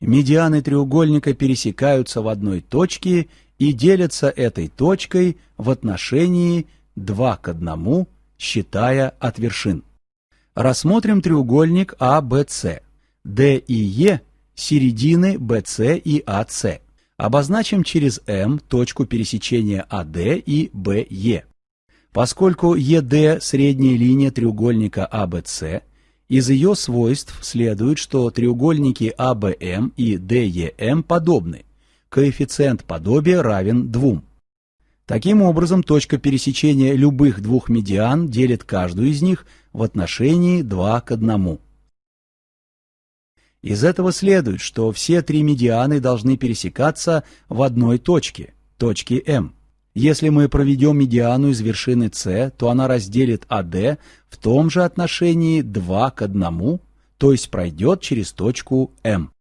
Медианы треугольника пересекаются в одной точке и делятся этой точкой в отношении 2 к 1, считая от вершин. Рассмотрим треугольник ABC. D и E – середины BC и AC. Обозначим через M точку пересечения AD и BE. Поскольку ED – средняя линия треугольника ABC, из ее свойств следует, что треугольники ABM и DEM подобны. Коэффициент подобия равен 2. Таким образом, точка пересечения любых двух медиан делит каждую из них в отношении 2 к 1. Из этого следует, что все три медианы должны пересекаться в одной точке, точке М. Если мы проведем медиану из вершины С, то она разделит АД в том же отношении 2 к 1, то есть пройдет через точку М.